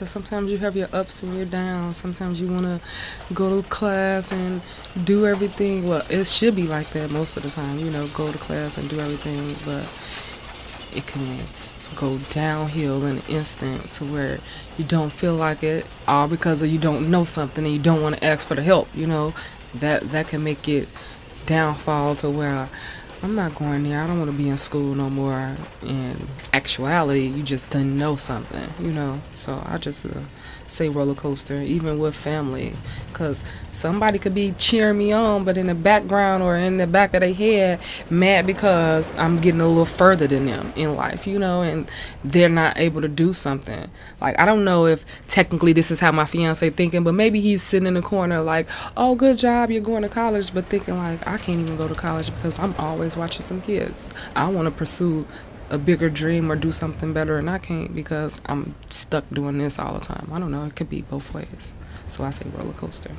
Because sometimes you have your ups and your downs. Sometimes you want to go to class and do everything. Well, it should be like that most of the time, you know, go to class and do everything. But it can go downhill in an instant to where you don't feel like it all because you don't know something and you don't want to ask for the help you know that that can make it downfall to where I'm not going there. I don't want to be in school no more. In actuality, you just didn't know something, you know. So I just uh, say roller coaster, even with family, because somebody could be cheering me on, but in the background or in the back of their head, mad because I'm getting a little further than them in life, you know, and they're not able to do something. Like I don't know if technically this is how my fiance thinking, but maybe he's sitting in the corner like, "Oh, good job, you're going to college," but thinking like, "I can't even go to college because I'm always is watching some kids. I want to pursue a bigger dream or do something better, and I can't because I'm stuck doing this all the time. I don't know. It could be both ways. So I say roller coaster.